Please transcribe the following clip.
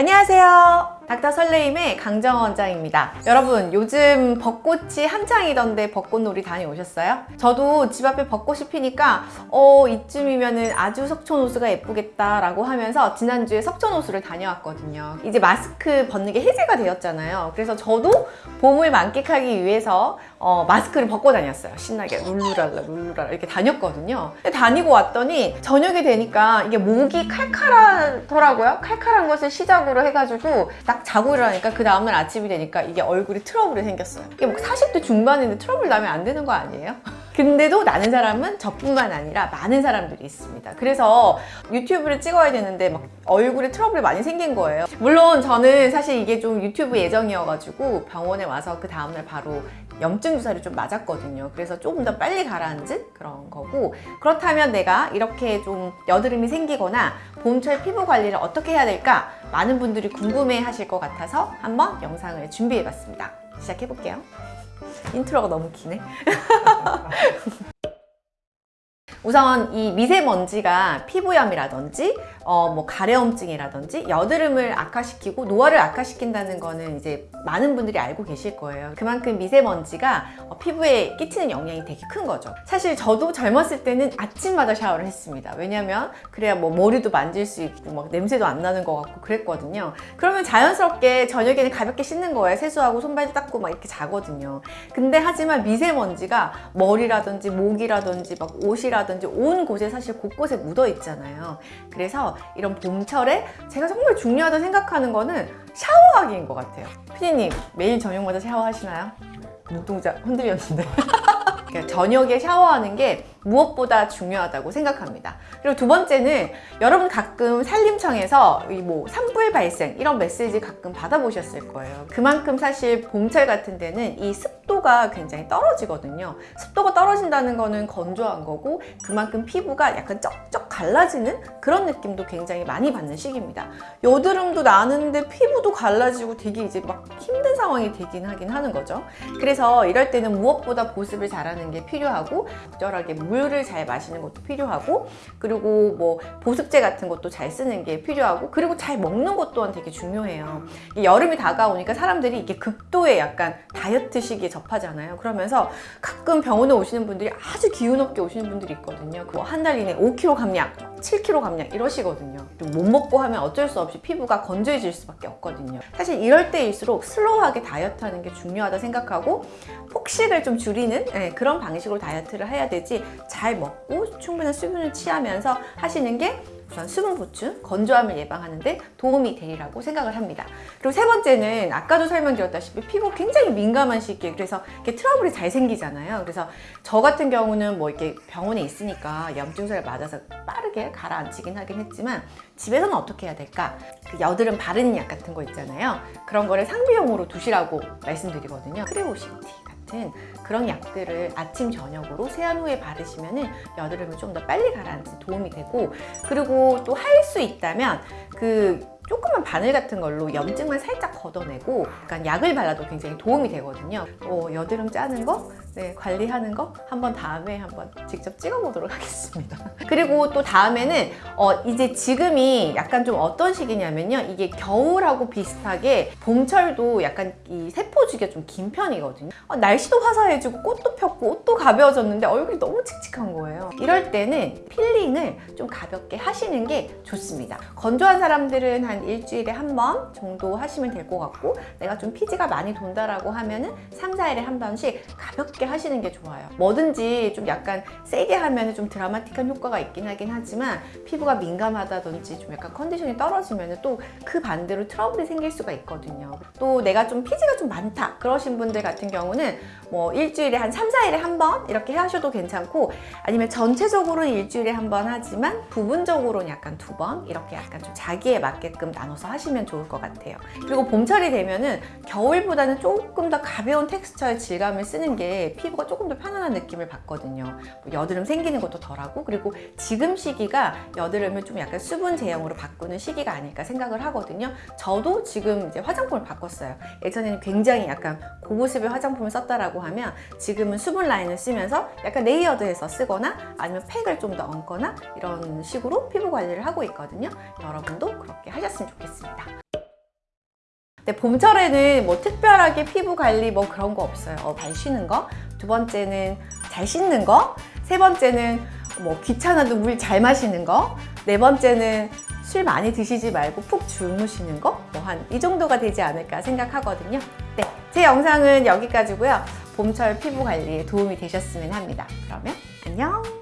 안녕하세요. 닥터 설레임의 강정원 원장입니다. 여러분 요즘 벚꽃이 한창이던데 벚꽃놀이 다녀오셨어요? 저도 집 앞에 벚꽃이 피니까 어 이쯤이면 은 아주 석촌호수가 예쁘겠다 라고 하면서 지난주에 석촌호수를 다녀왔거든요. 이제 마스크 벗는 게 해제가 되었잖아요. 그래서 저도 봄을 만끽하기 위해서 어, 마스크를 벗고 다녔어요. 신나게 룰루랄라 룰루랄라 이렇게 다녔거든요. 근데 다니고 왔더니 저녁이 되니까 이게 목이 칼칼하더라고요. 칼칼한 것을 시작으로 해가지고 딱 자고 일어나니까 그 다음날 아침이 되니까 이게 얼굴에 트러블이 생겼어요. 이게 뭐 40대 중반인데 트러블 나면 안 되는 거 아니에요? 근데도 나는 사람은 저뿐만 아니라 많은 사람들이 있습니다. 그래서 유튜브를 찍어야 되는데 막 얼굴에 트러블이 많이 생긴 거예요. 물론 저는 사실 이게 좀 유튜브 예정이어가지고 병원에 와서 그 다음날 바로 염증 주사를 좀 맞았거든요. 그래서 조금 더 빨리 가라앉은 그런 거고 그렇다면 내가 이렇게 좀 여드름이 생기거나 봄철 피부 관리를 어떻게 해야 될까 많은 분들이 궁금해 하실 것 같아서 한번 영상을 준비해 봤습니다. 시작해 볼게요. 인트로가 너무 기네. 우선 이 미세먼지가 피부염이라든지 어, 뭐 가려움증이라든지 여드름을 악화시키고 노화를 악화시킨다는 거는 이제 많은 분들이 알고 계실 거예요. 그만큼 미세먼지가 어, 피부에 끼치는 영향이 되게 큰 거죠. 사실 저도 젊었을 때는 아침마다 샤워를 했습니다. 왜냐면 그래야 뭐 머리도 만질 수 있고 막 냄새도 안 나는 것 같고 그랬거든요. 그러면 자연스럽게 저녁에는 가볍게 씻는 거예요. 세수하고 손발 닦고 막 이렇게 자거든요. 근데 하지만 미세먼지가 머리라든지 목이라든지 막 옷이라든지 온 곳에 사실 곳곳에 묻어 있잖아요. 그래서 이런 봄철에 제가 정말 중요하다고 생각하는 거는 샤워하기인 것 같아요. 피디님 매일 저녁마다 샤워하시나요? 눈동자 흔들렸는데. 그러니까 저녁에 샤워하는 게 무엇보다 중요하다고 생각합니다. 그리고 두 번째는 여러분 가끔 산림청에서 뭐 산불 발생 이런 메시지 가끔 받아보셨을 거예요. 그만큼 사실 봄철 같은 데는 이 습도가 굉장히 떨어지거든요. 습도가 떨어진다는 거는 건조한 거고 그만큼 피부가 약간 쩍쩍 갈라지는 그런 느낌도 굉장히 많이 받는 시기입니다. 여드름도 나는데 피부도 갈라지고 되게 이제 막 힘든 상황이 되긴 하긴 하는 거죠. 그래서 이럴 때는 무엇보다 보습을 잘하는 게 필요하고 적절하게 물을 잘 마시는 것도 필요하고 그리고 뭐 보습제 같은 것도 잘 쓰는 게 필요하고 그리고 잘 먹는 것 또한 되게 중요해요. 이 여름이 다가오니까 사람들이 이게 극도의 약간 다이어트 시기에 접하잖아요. 그러면서 가끔 병원에 오시는 분들이 아주 기운 없게 오시는 분들이 있거든요. 뭐 한 달 이내 5kg 감량, 7kg 감량 이러시거든요. 못 먹고 하면 어쩔 수 없이 피부가 건조해질 수밖에 없거든요. 사실 이럴 때일수록 슬로우하게 다이어트 하는 게 중요하다 생각하고 폭식을 좀 줄이는 네, 그런 방식으로 다이어트를 해야 되지 잘 먹고 충분한 수분을 취하면서 하시는 게 우선 수분 보충, 건조함을 예방하는데 도움이 되리라고 생각을 합니다. 그리고 세 번째는 아까도 설명드렸다시피 피부 굉장히 민감한 시기에 그래서 이렇게 트러블이 잘 생기잖아요. 그래서 저 같은 경우는 뭐 이렇게 병원에 있으니까 염증제를 맞아서 빠르게 가라앉히긴 하긴 했지만 집에서는 어떻게 해야 될까? 그 여드름 바르는 약 같은 거 있잖아요. 그런 거를 상비용으로 두시라고 말씀드리거든요. 크레오시티 같은 그런 약들을 아침 저녁으로 세안 후에 바르시면 여드름을 좀 더 빨리 가라앉는 도움이 되고 그리고 또 할 수 있다면 그 조그만 바늘 같은 걸로 염증만 살짝 걷어내고 약간 약을 발라도 굉장히 도움이 되거든요. 어, 여드름 짜는 거, 네, 관리하는 거 한번 다음에 한번 직접 찍어보도록 하겠습니다. 그리고 또 다음에는 어, 이제 지금이 약간 좀 어떤 시기냐면요. 이게 겨울하고 비슷하게 봄철도 약간 이 세포 주기가 좀 긴 편이거든요. 어, 날씨도 화사해지고 꽃도 폈고 옷도 가벼워졌는데 얼굴이 너무 칙칙한 거예요. 이럴 때는 필링을 좀 가볍게 하시는 게 좋습니다. 건조한 사람들은 한 일주일에 한 번 정도 하시면 될 것 같고 내가 좀 피지가 많이 돈다라고 하면은 3, 4일에 한 번씩 가볍게 하시는 게 좋아요. 뭐든지 좀 약간 세게 하면 좀 드라마틱한 효과가 있긴 하긴 하지만 피부가 민감하다든지 좀 약간 컨디션이 떨어지면 또 그 반대로 트러블이 생길 수가 있거든요. 또 내가 좀 피지가 좀 많다 그러신 분들 같은 경우는 뭐 일주일에 한 3, 4일에 한 번 이렇게 하셔도 괜찮고 아니면 전체적으로는 일주일에 한 번 하지만 부분적으로는 약간 두 번 이렇게 약간 좀 자기에 맞게끔 나눠서 하시면 좋을 것 같아요. 그리고 봄철이 되면은 겨울보다는 조금 더 가벼운 텍스처의 질감을 쓰는 게 피부가 조금 더 편안한 느낌을 받거든요. 뭐 여드름 생기는 것도 덜하고 그리고 지금 시기가 여드름을 좀 약간 수분 제형으로 바꾸는 시기가 아닐까 생각을 하거든요. 저도 지금 이제 화장품을 바꿨어요. 예전에는 굉장히 약간 고보습의 화장품을 썼다라고 하면 지금은 수분 라인을 쓰면서 약간 레이어드해서 쓰거나 아니면 팩을 좀 더 얹거나 이런 식으로 피부 관리를 하고 있거든요. 여러분도 그렇게 하셨으면 좋겠습니다. 근데 봄철에는 뭐 특별하게 피부 관리 뭐 그런 거 없어요. 어, 잘 쉬는 거. 두 번째는 잘 씻는 거. 세 번째는 뭐 귀찮아도 물 잘 마시는 거. 네 번째는 술 많이 드시지 말고 푹 주무시는 거. 뭐 한 이 정도가 되지 않을까 생각하거든요. 네. 제 영상은 여기까지고요. 봄철 피부 관리에 도움이 되셨으면 합니다. 그러면 안녕!